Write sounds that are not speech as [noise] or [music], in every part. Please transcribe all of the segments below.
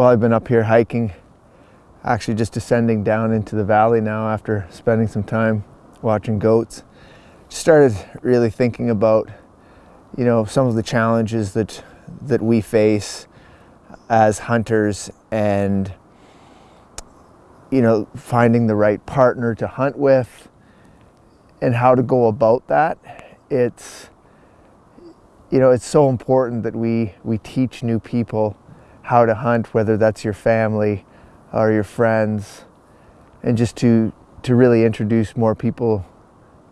Well, I've been up here hiking, actually just descending down into the valley now after spending some time watching goats. Just Started really thinking about, you know, some of the challenges that that we face as hunters and you know, finding the right partner to hunt with and how to go about that. It's you know, it's so important that we we teach new people how to hunt, whether that's your family or your friends, and just to to really introduce more people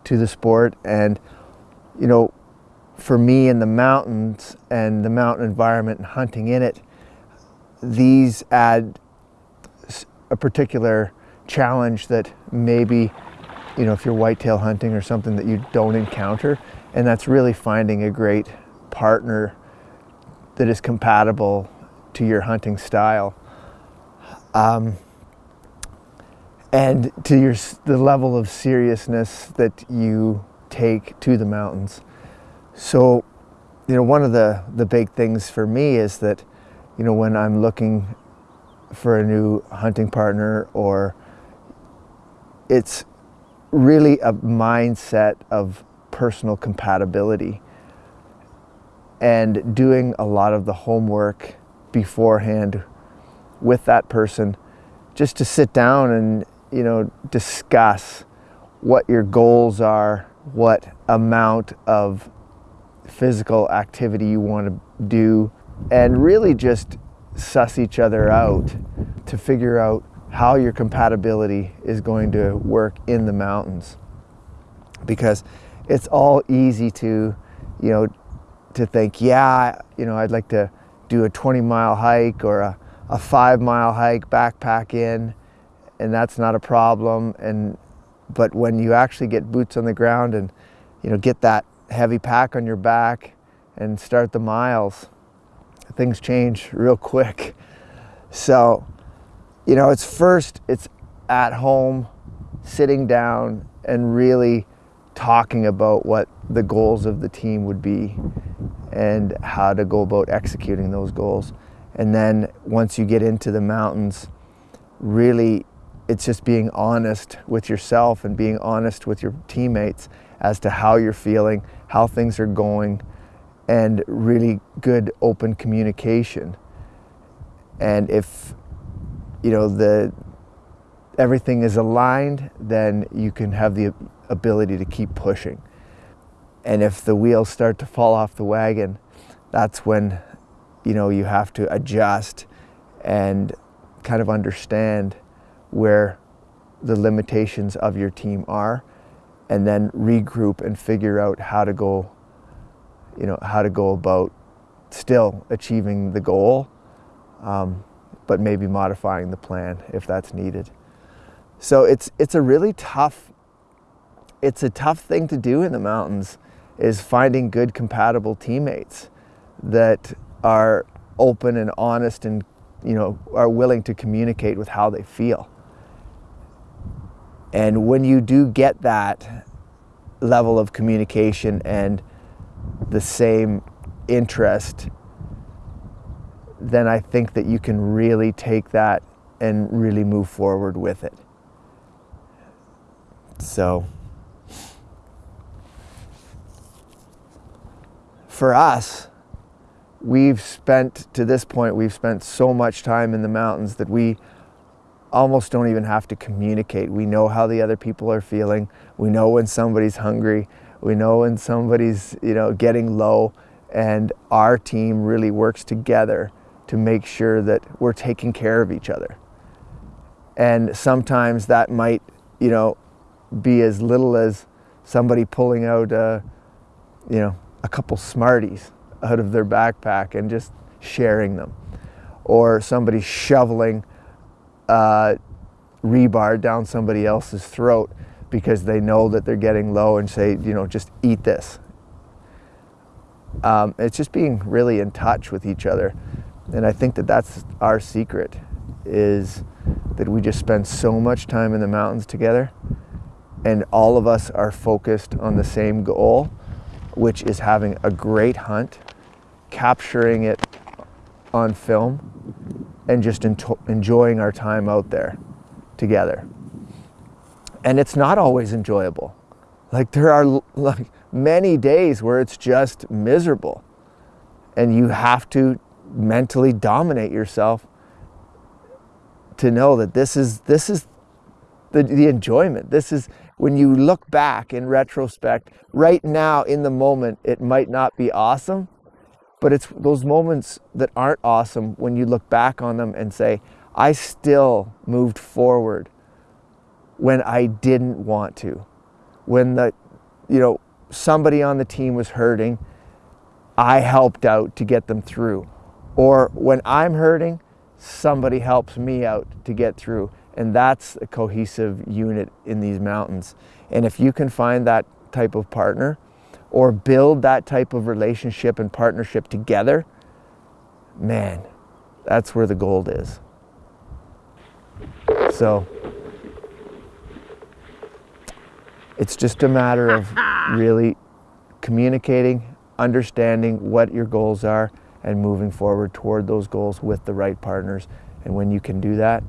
to the sport. And you know, for me in the mountains and the mountain environment and hunting in it, these add a particular challenge that maybe you know if you're whitetail hunting or something that you don't encounter and that's really finding a great partner that is compatible to your hunting style. Um, and to your the level of seriousness that you take to the mountains. So, you know, one of the the big things for me is that, you know, when I'm looking for a new hunting partner or it's really a mindset of personal compatibility and doing a lot of the homework beforehand with that person just to sit down and you know discuss what your goals are what amount of physical activity you want to do and really just suss each other out to figure out how your compatibility is going to work in the mountains. Because it's all easy to you know to think, yeah, you know, I'd like to do a 20 mile hike or a, a five mile hike, backpack in, and that's not a problem. And but when you actually get boots on the ground and you know get that heavy pack on your back and start the miles, things change real quick. So, you know, it's first it's at home, sitting down and really talking about what the goals of the team would be and how to go about executing those goals. And then once you get into the mountains, really it's just being honest with yourself and being honest with your teammates as to how you're feeling, how things are going, and really good open communication. And if you know the everything is aligned, then you can have the ability to keep pushing. And if the wheels start to fall off the wagon, that's when you know you have to adjust and kind of understand where the limitations of your team are and then regroup and figure out how to go you know how to go about still achieving the goal um, but maybe modifying the plan if that's needed so it's it's a really tough it's a tough thing to do in the mountains is finding good compatible teammates that are open and honest and you know are willing to communicate with how they feel. And when you do get that level of communication and the same interest then I think that you can really take that and really move forward with it. So for us, we've spent, to this point, we've spent so much time in the mountains that we almost don't even have to communicate. We know how the other people are feeling. We know when somebody's hungry. We know when somebody's, you know, getting low. And our team really works together to make sure that we're taking care of each other. And sometimes that might, you know, be as little as somebody pulling out, a, you know, a couple Smarties out of their backpack and just sharing them. Or somebody shoveling uh, rebar down somebody else's throat because they know that they're getting low and say, you know, just eat this. Um, it's just being really in touch with each other. And I think that that's our secret is that we just spend so much time in the mountains together and all of us are focused on the same goal which is having a great hunt, capturing it on film, and just enjoying our time out there together. And it's not always enjoyable. Like there are [laughs] like many days where it's just miserable and you have to mentally dominate yourself to know that this is this is the, the enjoyment. This is when you look back in retrospect, right now in the moment, it might not be awesome, but it's those moments that aren't awesome when you look back on them and say, I still moved forward when I didn't want to. When the, you know, somebody on the team was hurting, I helped out to get them through. Or when I'm hurting, somebody helps me out to get through. And that's a cohesive unit in these mountains. And if you can find that type of partner or build that type of relationship and partnership together, man, that's where the gold is. So it's just a matter of [laughs] really communicating, understanding what your goals are, and moving forward toward those goals with the right partners. And when you can do that,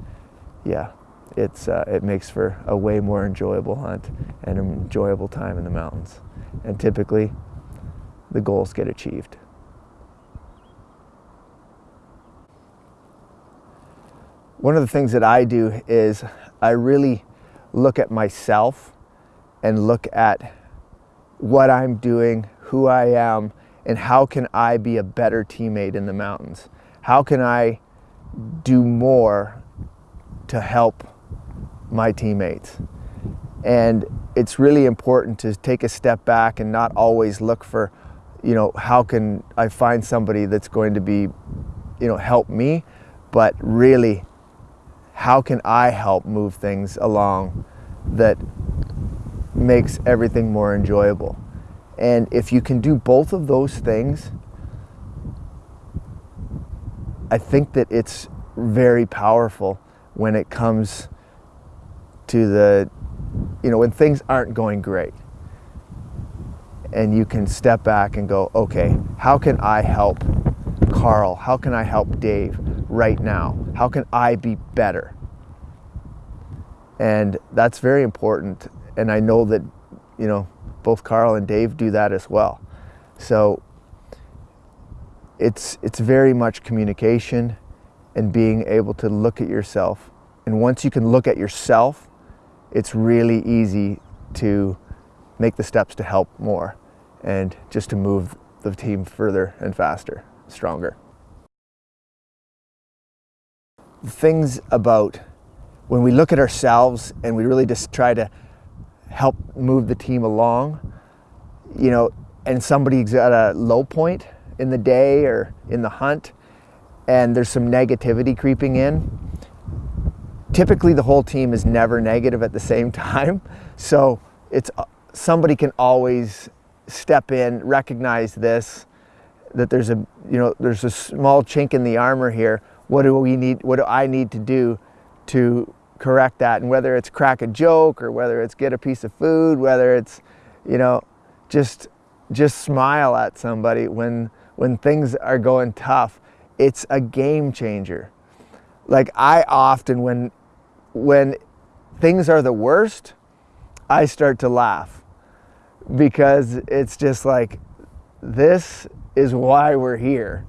yeah, it's, uh, it makes for a way more enjoyable hunt and an enjoyable time in the mountains. And typically, the goals get achieved. One of the things that I do is I really look at myself and look at what I'm doing, who I am, and how can I be a better teammate in the mountains? How can I do more to help my teammates? And it's really important to take a step back and not always look for, you know, how can I find somebody that's going to be, you know, help me, but really, how can I help move things along that makes everything more enjoyable? And if you can do both of those things, I think that it's very powerful when it comes to the, you know, when things aren't going great. And you can step back and go, okay, how can I help Carl? How can I help Dave right now? How can I be better? And that's very important. And I know that, you know, both Carl and Dave do that as well. So it's, it's very much communication and being able to look at yourself. And once you can look at yourself, it's really easy to make the steps to help more and just to move the team further and faster, stronger. The things about when we look at ourselves and we really just try to help move the team along, you know, and somebody's at a low point in the day or in the hunt, and there's some negativity creeping in, typically the whole team is never negative at the same [laughs] time. So it's uh, somebody can always step in, recognize this, that there's a, you know, there's a small chink in the armor here. What do we need, what do I need to do to correct that. And whether it's crack a joke or whether it's get a piece of food, whether it's, you know, just, just smile at somebody when, when things are going tough. It's a game changer. Like I often, when, when things are the worst, I start to laugh because it's just like, this is why we're here.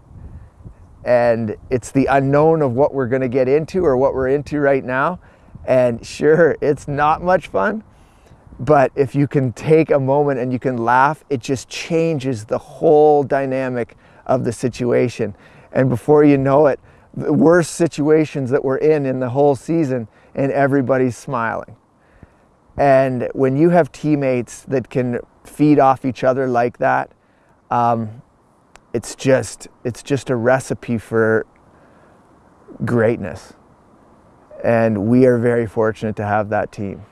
And it's the unknown of what we're going to get into or what we're into right now. And sure, it's not much fun, but if you can take a moment and you can laugh, it just changes the whole dynamic of the situation. And before you know it, the worst situations that we're in in the whole season and everybody's smiling. And when you have teammates that can feed off each other like that, um, it's just it's just a recipe for greatness. And we are very fortunate to have that team.